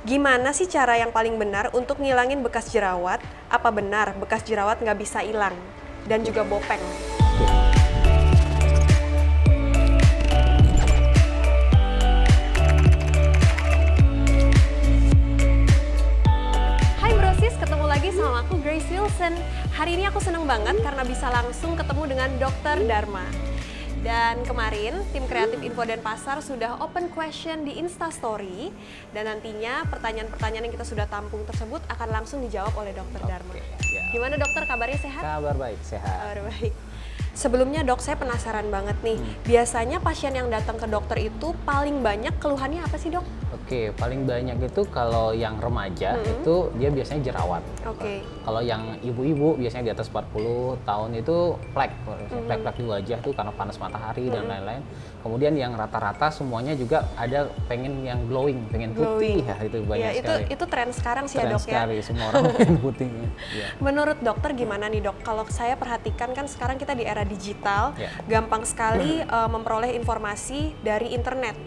Gimana sih cara yang paling benar untuk ngilangin bekas jerawat? Apa benar bekas jerawat nggak bisa hilang? Dan juga bopeng. Hai Brosis, ketemu lagi sama aku Grace Wilson. Hari ini aku seneng banget karena bisa langsung ketemu dengan Dr. Dharma. Dan kemarin tim kreatif info dan pasar sudah open question di Instastory dan nantinya pertanyaan-pertanyaan yang kita sudah tampung tersebut akan langsung dijawab oleh Dr. Dharma. ya. Gimana dokter kabarnya sehat? Kabar baik, sehat. Kabar baik. Sebelumnya dok, saya penasaran banget nih. Biasanya pasien yang datang ke dokter itu paling banyak keluhannya apa sih dok? Oke, paling banyak itu kalau yang remaja itu dia biasanya jerawat. Oke. Kalau yang ibu-ibu biasanya di atas 40 tahun itu plek, plek-plek di wajah tuh karena panas matahari dan lain-lain. Kemudian yang rata-rata semuanya juga ada pengen yang glowing, pengen putih Glowing. ya itu banyak Ya, itu sekali. itu tren sekarang sih ya Keren dok ya. sekali, semua orang pengen putih. Ya. Menurut dokter gimana nih dok? Kalau saya perhatikan kan sekarang kita di era digital, Ya. gampang sekali eh, memperoleh informasi dari internet.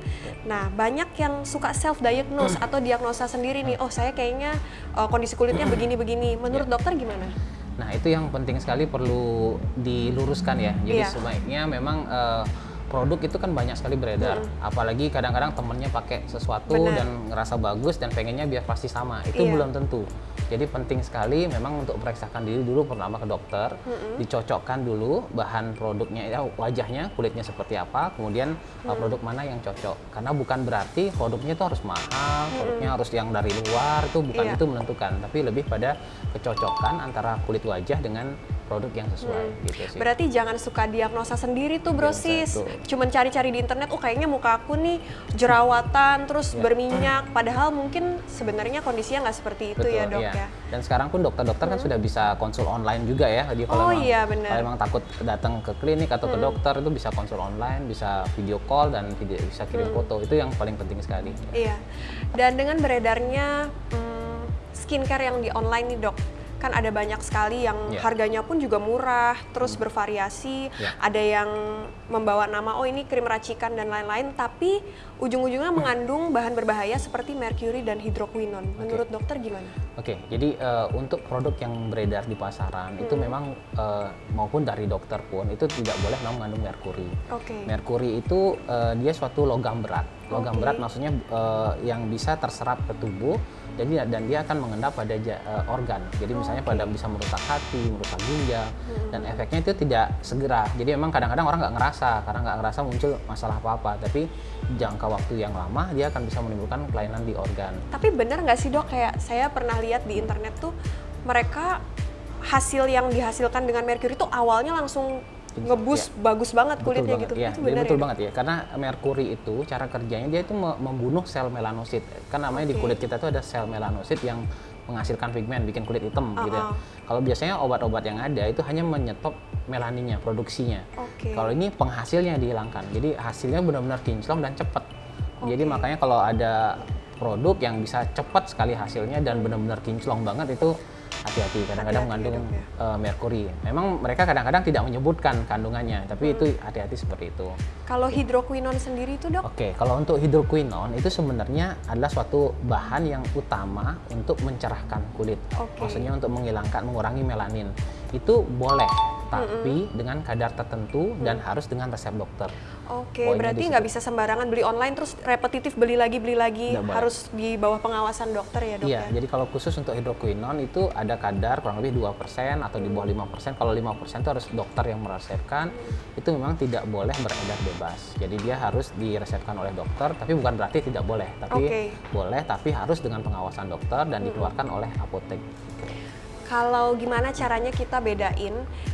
Nah banyak yang suka self diagnose atau diagnosa sendiri nih. Oh saya kayaknya eh, kondisi kulitnya begini-begini. Menurut Ya. dokter gimana? Nah itu yang penting sekali perlu diluruskan ya. Jadi Iya. sebaiknya memang eh, produk itu kan banyak sekali beredar. Apalagi kadang-kadang temennya pakai sesuatu Benar. dan ngerasa bagus dan pengennya biar pasti sama. Itu Iya. belum tentu. Jadi penting sekali memang untuk periksakan diri dulu pertama ke dokter, dicocokkan dulu bahan produknya ya wajahnya, kulitnya seperti apa, kemudian uh, produk mana yang cocok. Karena bukan berarti produknya itu harus mahal, produknya harus yang dari luar itu bukan Iya. itu menentukan, tapi lebih pada kecocokan antara kulit wajah dengan produk yang sesuai gitu sih. Berarti jangan suka diagnosa sendiri tuh brosis. betul. Cuman cari-cari di internet, oh kayaknya muka aku nih jerawatan, terus Ya. berminyak. Padahal mungkin sebenarnya kondisinya nggak seperti itu ya dok iya. ya. Dan sekarang pun dokter-dokter kan sudah bisa konsul online juga ya. Jadi Oh, kalau emang, iya, kalau emang takut datang ke klinik atau ke dokter itu bisa konsul online, bisa video call dan video bisa kirim foto. Itu yang paling penting sekali. Iya. Dan dengan beredarnya hmm, skincare yang di online nih dok, kan ada banyak sekali yang Iya. harganya pun juga murah, terus bervariasi. Iya. Ada yang membawa nama oh ini krim racikan dan lain-lain, tapi ujung-ujungnya mengandung bahan berbahaya seperti merkuri dan hidroquinone. Menurut dokter gimana? Oke, jadi eh, untuk produk yang beredar di pasaran itu memang eh, maupun dari dokter pun itu tidak boleh mengandung merkuri. Oke. Merkuri itu eh, dia suatu logam berat. Logam berat maksudnya eh, yang bisa terserap ke tubuh jadi dan dia akan mengendap pada eh, organ. Jadi misalnya Oke. pada bisa merusak hati, merusak ginjal dan efeknya itu tidak segera. Jadi memang kadang-kadang orang nggak ngerasa karena nggak ngerasa muncul masalah apa-apa, tapi jangka waktu yang lama dia akan bisa menimbulkan kelainan di organ. Tapi benar nggak sih dok kayak saya pernah lihat di internet tuh mereka hasil yang dihasilkan dengan merkuri itu awalnya langsung ngebus bagus banget kulitnya Betul gitu. banget, ya, itu dia benar betul ya? Banget ya. Karena merkuri itu cara kerjanya dia itu me- membunuh sel melanosit. Kan namanya di Oke. kulit kita tuh ada sel melanosit yang menghasilkan pigmen, bikin kulit hitam gitu ya. Uh-uh. Kalau biasanya obat-obat yang ada itu hanya menyetop melaninnya, produksinya. Oke. Kalau ini penghasilnya dihilangkan. Jadi hasilnya benar-benar kinclong dan cepat. Jadi Oke. makanya kalau ada produk yang bisa cepat sekali hasilnya dan benar-benar kinclong banget itu hati-hati kadang-kadang mengandung ya. eh, merkuri. Memang mereka kadang-kadang tidak menyebutkan kandungannya, tapi itu hati-hati seperti itu. Kalau hidroquinone sendiri itu dok? Oke, kalau untuk hidroquinone itu sebenarnya adalah suatu bahan yang utama untuk mencerahkan kulit. Oke. Maksudnya untuk menghilangkan, mengurangi melanin. Itu boleh, tapi dengan kadar tertentu dan harus dengan resep dokter. Oke, Poinnya berarti nggak bisa sembarangan beli online terus repetitif beli lagi beli lagi boleh. harus di bawah pengawasan dokter ya dok Iya, ya? jadi kalau khusus untuk hidroquinone itu ada kadar kurang lebih 2% atau di bawah 5%. Kalau 5% itu harus dokter yang meresepkan. Itu memang tidak boleh beredar bebas. Jadi dia harus diresepkan oleh dokter, tapi bukan berarti tidak boleh. Tapi Oke. boleh, tapi harus dengan pengawasan dokter dan dikeluarkan oleh apotek. Kalau gimana caranya kita bedain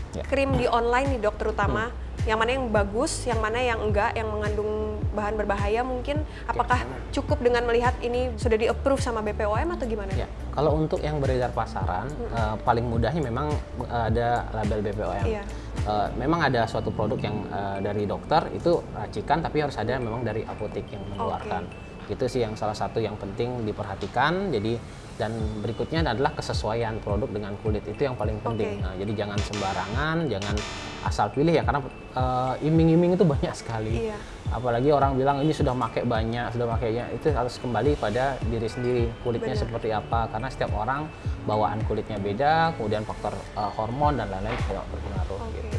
Ya. krim di online nih dok terutama Hmm. yang mana yang bagus, yang mana yang enggak, yang mengandung bahan berbahaya mungkin apakah cukup dengan melihat ini sudah di approve sama BPOM atau gimana? Ya, kalau untuk yang beredar pasaran, eh, paling mudahnya memang eh, ada label BPOM. Iya. Eh, memang ada suatu produk yang eh, dari dokter itu racikan, tapi harus ada memang dari apotek yang mengeluarkan. Itu sih yang salah satu yang penting diperhatikan. Jadi dan berikutnya adalah kesesuaian produk dengan kulit itu yang paling penting. Oke. Nah, jadi jangan sembarangan, jangan asal pilih ya karena eh, iming-iming itu banyak sekali. Iya. Apalagi orang bilang ini sudah pakai banyak, sudah pakainya itu harus kembali pada diri sendiri kulitnya Benar. seperti apa karena setiap orang bawaan kulitnya beda, kemudian faktor eh, hormon dan lain-lain juga berpengaruh Oke. gitu.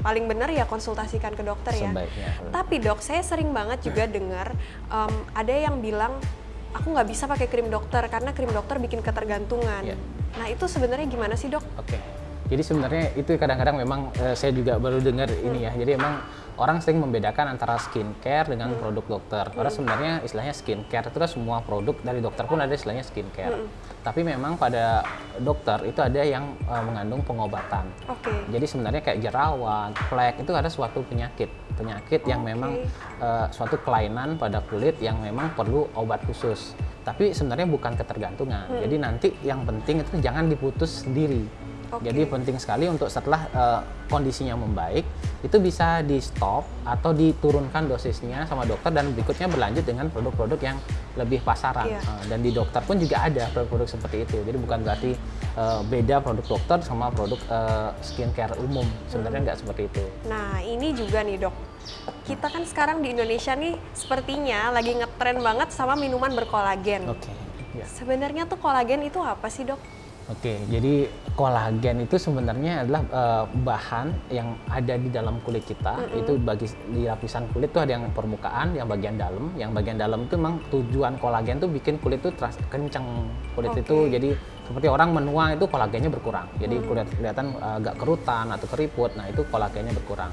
Paling benar ya konsultasikan ke dokter ya. Sebaiknya. Tapi dok, saya sering banget juga dengar em, ada yang bilang aku nggak bisa pakai krim dokter karena krim dokter bikin ketergantungan. Iya. Nah itu sebenarnya gimana sih dok? Oke. Jadi sebenarnya itu kadang-kadang memang eh, saya juga baru dengar ini ya. Jadi emang orang sering membedakan antara skincare dengan produk dokter. Karena sebenarnya istilahnya skincare itu kan semua produk dari dokter pun ada istilahnya skincare. Tapi memang pada dokter itu ada yang eh, mengandung pengobatan. Oke. Jadi sebenarnya kayak jerawat, flek itu ada suatu penyakit, penyakit yang Oke. memang eh, suatu kelainan pada kulit yang memang perlu obat khusus. Tapi sebenarnya bukan ketergantungan. Jadi nanti yang penting itu jangan diputus sendiri. Oke. Jadi penting sekali untuk setelah eh, kondisinya membaik itu bisa di stop atau diturunkan dosisnya sama dokter dan berikutnya berlanjut dengan produk-produk yang lebih pasaran. Iya. Eh, dan di dokter pun juga ada produk-produk seperti itu. Jadi bukan berarti eh, beda produk dokter sama produk eh, skincare umum. Sebenarnya nggak seperti itu. Nah ini juga nih dok, kita kan sekarang di Indonesia nih sepertinya lagi ngetren banget sama minuman berkolagen. Oke. Ya. Sebenarnya tuh kolagen itu apa sih dok? Oke, jadi kolagen itu sebenarnya adalah eh, bahan yang ada di dalam kulit kita. Itu bagi di lapisan kulit tuh ada yang permukaan, yang bagian dalam. Yang bagian dalam itu memang tujuan kolagen tuh bikin kulit tuh terasa kenceng. Kulit Oke. itu jadi seperti orang menua itu kolagennya berkurang. Jadi kulit kelihatan eh, agak kerutan atau keriput. Nah, itu kolagennya berkurang.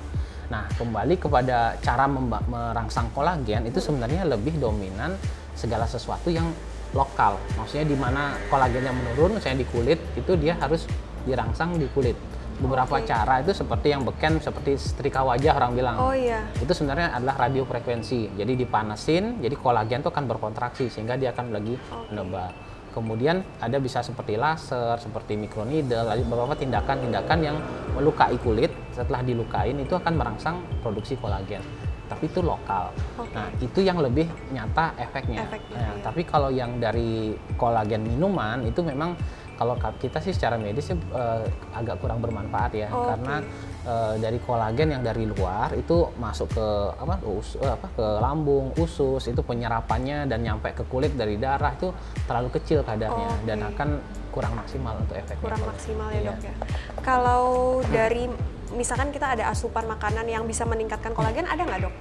Nah, kembali kepada cara merangsang kolagen itu sebenarnya lebih dominan segala sesuatu yang lokal. Maksudnya di mana kolagennya menurun, misalnya di kulit, itu dia harus dirangsang di kulit. Beberapa Oke. cara itu seperti yang beken, seperti setrika wajah orang bilang. Oh iya. Itu sebenarnya adalah radiofrekuensi. Jadi dipanasin, jadi kolagen itu akan berkontraksi sehingga dia akan lagi menebar. Kemudian ada bisa seperti laser, seperti microneedle, ada beberapa tindakan-tindakan yang melukai kulit. Setelah dilukain itu akan merangsang produksi kolagen. Tapi itu lokal. Oke. Nah, itu yang lebih nyata efeknya. Efeknya, Nah, iya. Tapi kalau yang dari kolagen minuman itu memang kalau ka- kita sih secara medis sih, eh, agak kurang bermanfaat ya Oke. karena eh, dari kolagen yang dari luar itu masuk ke apa, us- eh, apa ke lambung, usus itu penyerapannya dan nyampe ke kulit dari darah itu terlalu kecil kadarnya Oke. dan akan kurang maksimal untuk efeknya. Kurang kalau- maksimal ya Iya. dok ya. Kalau dari misalkan kita ada asupan makanan yang bisa meningkatkan kolagen ada nggak dok?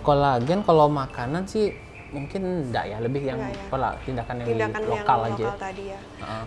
Kolagen kalau makanan sih mungkin enggak ya, lebih yang ya. pola tindakan yang Tindakan di yang lokal lokal aja. tadi ya.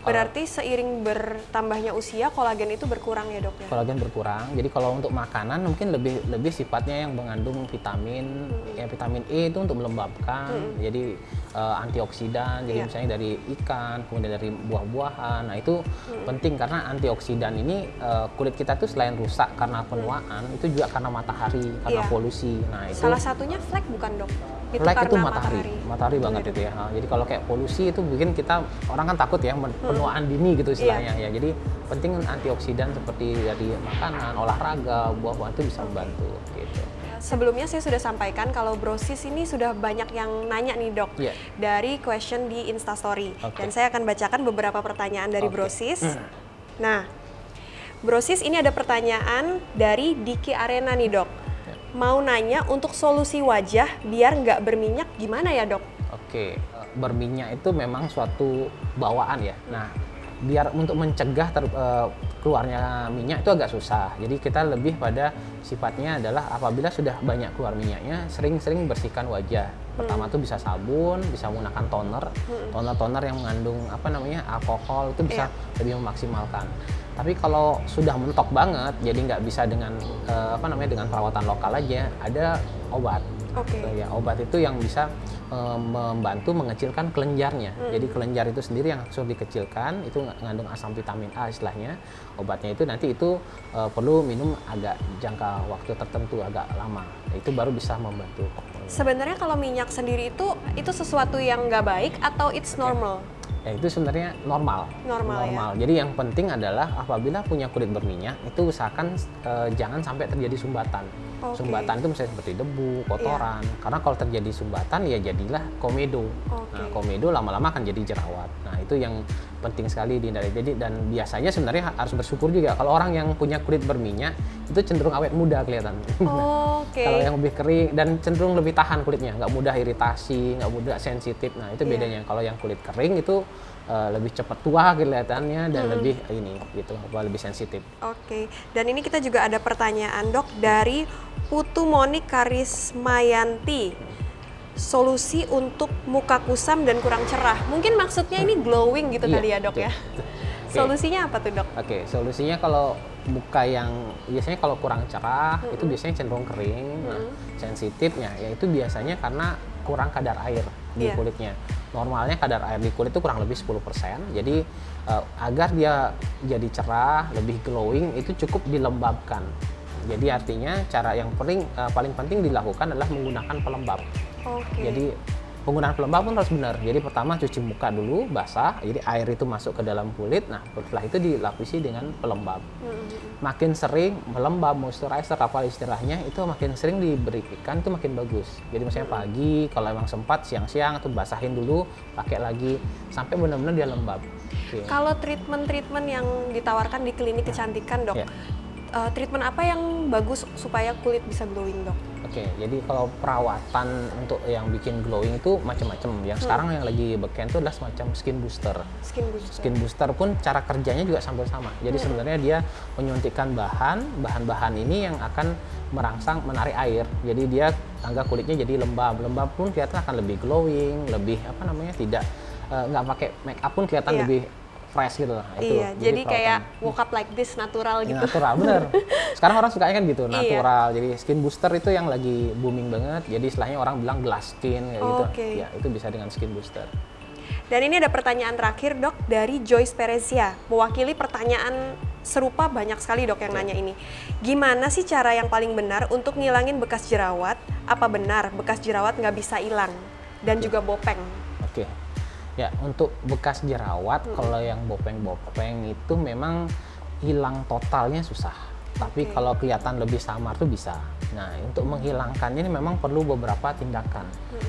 Berarti seiring bertambahnya usia kolagen itu berkurang ya dok ya? kolagen berkurang. Jadi kalau untuk makanan mungkin lebih lebih sifatnya yang mengandung vitamin, Hmm. ya vitamin E itu untuk melembabkan. Jadi eh, antioksidan. Jadi Iya. misalnya dari ikan, kemudian dari buah-buahan. Nah itu Hmm. penting karena antioksidan ini eh, kulit kita tuh selain rusak karena penuaan, itu juga karena matahari, karena Iya. polusi. Nah itu Salah satunya flek bukan dok? Flek itu karena matahari, matahari banget itu ya. Nah, Jadi kalau kayak polusi itu bikin kita orang kan takut ya penuaan dini gitu istilahnya ya. Jadi penting antioksidan seperti dari makanan, olahraga, buah-buahan itu bisa membantu gitu. Sebelumnya saya sudah sampaikan kalau brosis ini sudah banyak yang nanya nih dok Iya. dari question di Instastory Oke. dan saya akan bacakan beberapa pertanyaan dari Oke. brosis. Nah, brosis ini ada pertanyaan dari Diki Arena nih dok. Ya. Mau nanya untuk solusi wajah biar nggak berminyak gimana ya dok? Oke, berminyak itu memang suatu bawaan ya. Nah, biar untuk mencegah ter- eh, keluarnya minyak itu agak susah. Jadi kita lebih pada sifatnya adalah apabila sudah banyak keluar minyaknya, sering-sering bersihkan wajah. Pertama tuh bisa sabun, bisa menggunakan toner, toner-toner yang mengandung apa namanya alkohol itu bisa lebih memaksimalkan. Tapi kalau sudah mentok banget, jadi nggak bisa dengan eh, apa namanya dengan perawatan lokal aja, ada obat. Oke. So, ya obat itu yang bisa eh, membantu mengecilkan kelenjarnya. Jadi kelenjar itu sendiri yang harus dikecilkan, itu mengandung asam vitamin A istilahnya. Obatnya itu nanti itu eh, perlu minum agak jangka waktu tertentu agak lama. Itu baru bisa membantu. Sebenarnya kalau minyak sendiri itu itu sesuatu yang nggak baik atau it's normal? Ya itu sebenarnya normal. Normal, ya. Jadi yang penting adalah apabila punya kulit berminyak itu usahakan eh, jangan sampai terjadi sumbatan. Oke. Sumbatan itu misalnya seperti debu, kotoran. Karena kalau terjadi sumbatan ya jadilah komedo. Oke. Nah, komedo lama-lama akan jadi jerawat. Nah, itu yang penting sekali dihindari. Jadi dan biasanya sebenarnya ha- harus bersyukur juga kalau orang yang punya kulit berminyak itu cenderung awet muda kelihatan. Oke. Kalau yang lebih kering dan cenderung lebih tahan kulitnya, nggak mudah iritasi, nggak mudah sensitif. Nah itu Iya. bedanya. Kalau yang kulit kering itu eh, lebih cepat tua kelihatannya dan lebih ini gitu, apa lebih sensitif. Oke, dan ini kita juga ada pertanyaan dok dari Putu Moni Karismayanti. Solusi untuk muka kusam dan kurang cerah. Mungkin maksudnya ini glowing gitu Iya, kali ya dok betul, ya. Solusinya apa tuh dok? Oke, solusinya kalau muka yang biasanya kalau kurang cerah itu biasanya cenderung kering, nah, sensitifnya yaitu biasanya karena kurang kadar air di Iya. kulitnya. Normalnya kadar air di kulit itu kurang lebih 10%. Jadi eh, agar dia jadi cerah, lebih glowing itu cukup dilembabkan. Jadi artinya cara yang paling eh, paling penting dilakukan adalah menggunakan pelembab. Oke. Jadi penggunaan pelembab pun harus benar. Jadi pertama cuci muka dulu basah, jadi air itu masuk ke dalam kulit. Nah setelah itu dilapisi dengan pelembab. Makin sering melembab moisturizer apa istilahnya itu makin sering diberikan itu makin bagus. Jadi misalnya pagi kalau emang sempat siang-siang atau basahin dulu pakai lagi sampai benar-benar dia lembab. Oke. Kalau treatment-treatment yang ditawarkan di klinik kecantikan dok, Ya. Eh, treatment apa yang bagus supaya kulit bisa glowing dok? Oke, jadi kalau perawatan untuk yang bikin glowing itu macam-macam. Yang sekarang yang lagi beken itu adalah semacam skin booster. Skin booster. Skin booster pun cara kerjanya juga hampir sama. Jadi sebenarnya dia menyuntikkan bahan, bahan-bahan ini yang akan merangsang menarik air. Jadi dia tangga kulitnya jadi lembab. Lembab pun kelihatan akan lebih glowing, lebih apa namanya tidak eh, nggak pakai make up pun kelihatan Iya. lebih fresh gitu lah. Itu. Iya, jadi, kayak perawatan. woke up like this natural Ya, gitu. natural bener sekarang orang sukanya kan gitu Iya. natural jadi skin booster itu yang lagi booming banget jadi istilahnya orang bilang glass skin kayak gitu Oke. ya itu bisa dengan skin booster Dan ini ada pertanyaan terakhir dok dari Joyce Perezia, mewakili pertanyaan serupa banyak sekali dok yang nanya ini. Gimana sih cara yang paling benar untuk ngilangin bekas jerawat? Apa benar bekas jerawat nggak bisa hilang? Dan juga bopeng. oke ya untuk bekas jerawat kalau yang bopeng-bopeng itu memang hilang totalnya susah. Tapi kalau kelihatan lebih samar tuh bisa. Nah untuk menghilangkannya ini memang perlu beberapa tindakan.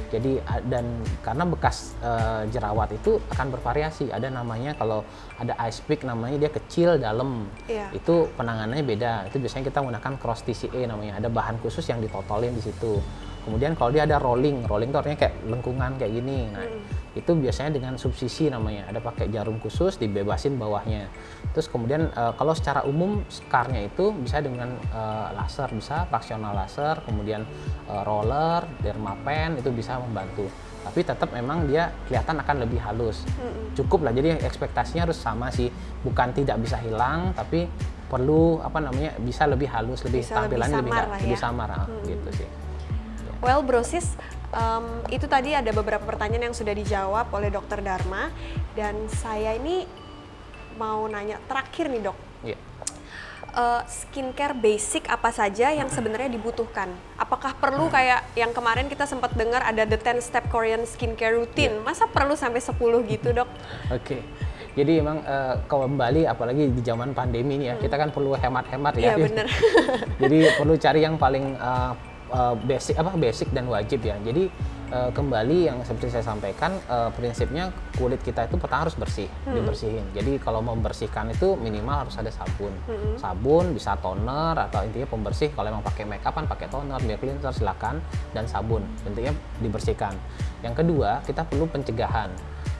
Jadi a- dan karena bekas eh, jerawat itu akan bervariasi. Ada namanya kalau ada ice pick namanya dia kecil dalam. Iya. itu penanganannya beda. Itu biasanya kita menggunakan cross TCA namanya. Ada bahan khusus yang ditotolin di situ kemudian kalau dia ada rolling rolling itu artinya kayak lengkungan kayak gini. Nah itu biasanya dengan subsisi namanya. Ada pakai jarum khusus dibebasin bawahnya. Terus kemudian eh, kalau secara umum scarnya itu bisa dengan eh, laser bisa fraksional laser kemudian eh, roller dermapen itu bisa membantu. Tapi tetap memang dia kelihatan akan lebih halus. Cukup lah jadi ekspektasinya harus sama sih. Bukan tidak bisa hilang tapi perlu apa namanya bisa lebih halus lebih Bisa lebih tampilannya lebih, samar lebih ya. samar ah, gitu sih Well, brosis, em, itu tadi ada beberapa pertanyaan yang sudah dijawab oleh Dokter Dharma dan saya ini mau nanya terakhir nih dok. Iya. Eh, skincare basic apa saja yang sebenarnya dibutuhkan? Apakah perlu kayak yang kemarin kita sempat dengar ada the 10 step Korean skincare routine? Iya. Masa perlu sampai 10 gitu, Dok? Oke. Jadi emang eh, kembali apalagi di zaman pandemi ini ya, kita kan perlu hemat-hemat ya. Hmm. Iya, bener. Jadi perlu cari yang paling eh, eh, basic apa basic dan wajib ya. Jadi eh, kembali yang seperti saya sampaikan eh, prinsipnya kulit kita itu pertama harus bersih, Hmm. dibersihin. Jadi kalau membersihkan itu minimal harus ada sabun. Hmm. Sabun bisa toner atau intinya pembersih. Kalau emang pakai make up kan pakai toner, biar cleanser silakan dan sabun. Intinya dibersihkan. Yang kedua, kita perlu pencegahan.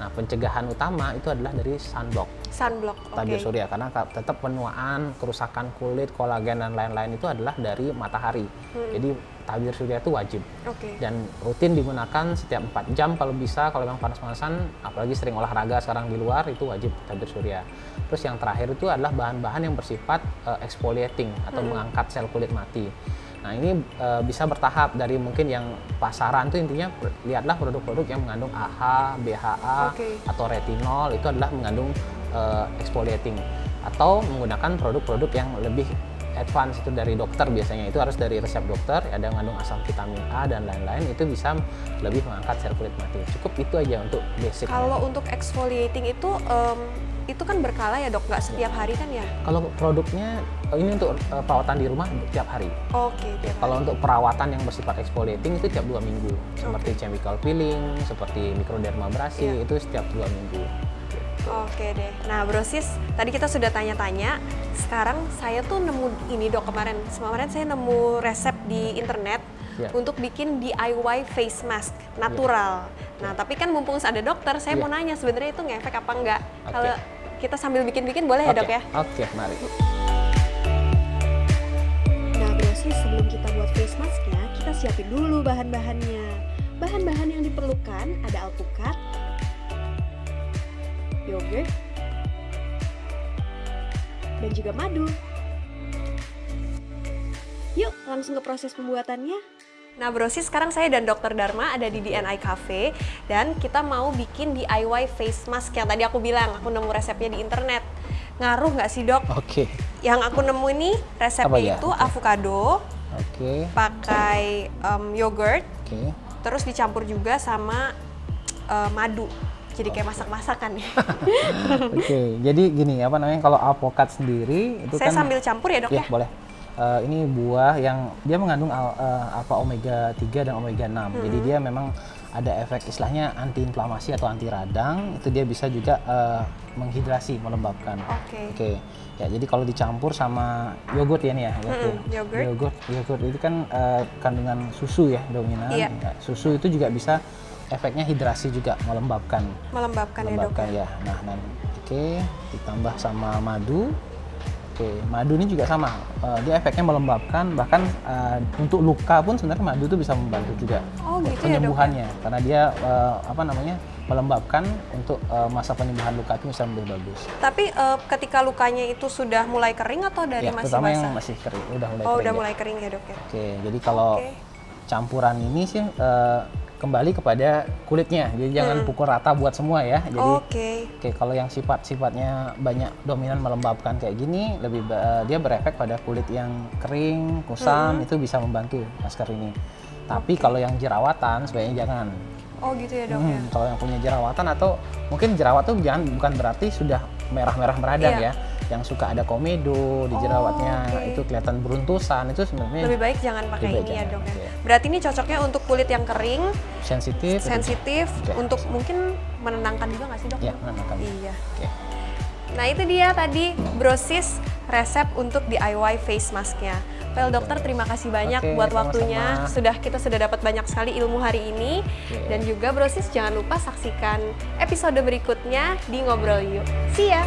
Nah, pencegahan utama itu adalah dari sunblock Sunblock, oke. tabir surya karena ka- tetap penuaan, kerusakan kulit, kolagen dan lain-lain itu adalah dari matahari. Jadi tabir surya itu wajib Oke. dan rutin digunakan setiap 4 jam kalau bisa kalau memang panas-panasan apalagi sering olahraga sekarang di luar itu wajib tabir surya. Terus yang terakhir itu adalah bahan-bahan yang bersifat eh, exfoliating atau mengangkat sel kulit mati. Nah ini eh, bisa bertahap dari mungkin yang pasaran itu intinya lihatlah produk-produk yang mengandung AHA, BHA Oke. atau retinol itu adalah mengandung eh, exfoliating atau menggunakan produk-produk yang lebih advance itu dari dokter biasanya. Itu harus dari resep dokter ada yang mengandung asam vitamin A dan lain-lain itu bisa lebih mengangkat sel kulit mati. Cukup itu aja untuk basic Kalau untuk exfoliating itu em, itu kan berkala ya dok, nggak setiap hari kan ya? Kalau produknya eh, ini untuk uh, perawatan di rumah tiap hari. Oke, tiap Kalau hari. untuk perawatan yang bersifat exfoliating itu tiap dua minggu, seperti chemical peeling, seperti microdermabrasi Iya. itu setiap dua minggu. Oke deh. Nah, Brosis, tadi kita sudah tanya-tanya. Sekarang saya tuh nemu ini dok kemarin. Kemarin saya nemu resep di internet Ya. untuk bikin DIY face mask natural. Nah, tapi kan mumpung ada dokter, saya Ya. mau nanya sebenarnya itu ngefek apa enggak? Oke. Kalau kita sambil bikin-bikin boleh ya Oke, dok ya? Oke, mari. Nah, Brosis, sebelum kita buat face masknya, kita siapin dulu bahan-bahannya. Bahan-bahan yang diperlukan ada alpukat, yogurt, dan juga madu. Yuk, langsung ke proses pembuatannya. Nah, Brosis, sekarang saya dan Dr. Dharma ada di DNI Cafe dan kita mau bikin DIY face mask yang tadi aku bilang, aku nemu resepnya di internet. Ngaruh nggak sih, Dok? Oke. Yang aku nemu ini resepnya ya? itu avocado, Oke. pakai em, yogurt, Oke. terus dicampur juga sama eh, madu. Jadi kayak masak-masakan ya. Oke, jadi gini apa namanya kalau alpukat sendiri itu Saya kan sambil campur ya dok ya ya. boleh. Eh, ini buah yang dia mengandung al- alpha omega 3 dan omega 6. Jadi dia memang ada efek istilahnya anti inflamasi atau anti radang. Itu dia bisa juga eh, menghidrasi, melembabkan. Oke. Oke. Ya, jadi kalau dicampur sama yogurt ya nih ya. Oke. Mm-mm, yogurt. Yogurt, yogurt itu kan eh, kandungan susu ya dominan. Iya. Ya, susu itu juga bisa efeknya hidrasi juga, melembabkan Melembabkan ya dok. melembabkan ya. Nah, nah, oke, ditambah sama madu. Oke, madu ini juga sama. Eh, dia efeknya melembabkan, bahkan eh, untuk luka pun sebenarnya madu itu bisa membantu juga Oh, gitu ya, Dok, ya? penyembuhannya, karena dia eh, apa namanya melembabkan untuk eh, masa penyembuhan luka itu bisa lebih bagus. Tapi eh, ketika lukanya itu sudah mulai kering atau dari ya, masih terutama basah? yang masih kering, udah mulai oh, kering. udah ya. mulai kering ya dok ya. Oke, jadi kalau Oke. campuran ini sih eh, kembali kepada kulitnya, jadi jangan pukul rata buat semua ya. Jadi Hmm. Oke. Oke, kalau yang sifat-sifatnya banyak dominan melembabkan kayak gini, lebih ba- dia berefek pada kulit yang kering, kusam, itu bisa membantu masker ini. Tapi kalau yang jerawatan sebaiknya jangan. Oh gitu ya dok ya. Hmm, kalau yang punya jerawatan atau mungkin jerawat tuh jangan bukan berarti sudah merah-merah meradang Iya. ya. Yang suka ada komedo di jerawatnya oke. itu kelihatan beruntusan itu sebenarnya Lebih baik jangan pakai ini ya dok ya. Berarti ini cocoknya untuk kulit yang kering, sensitif. itu- sensitif, Oke. untuk mungkin menenangkan juga nggak sih dok? Ya, menenangkan. Iya. Oke. Nah itu dia tadi brosis resep untuk DIY face masknya. Well dokter terima kasih banyak Oke, buat waktunya. Sudah kita sudah dapat banyak sekali ilmu hari ini. Oke. Dan juga brosis jangan lupa saksikan episode berikutnya di Ngobrol Yuk. See ya!